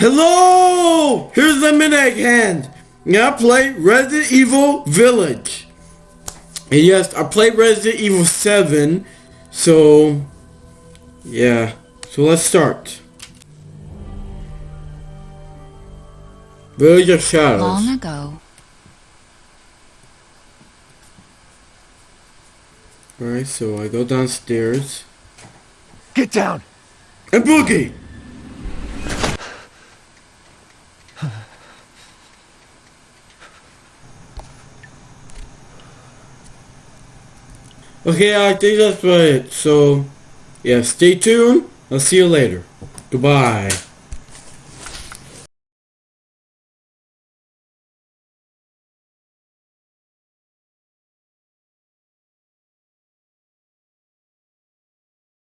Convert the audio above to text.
Hello! Here's Lemonade Hand. Now I play Resident Evil Village. And yes, I played Resident Evil 7. So, yeah. So let's start. Village of Shadows. Long ago, Alright, so I go downstairs. Get down! And Boogie! Okay, I think that's about it. So, yeah, stay tuned. I'll see you later. Goodbye.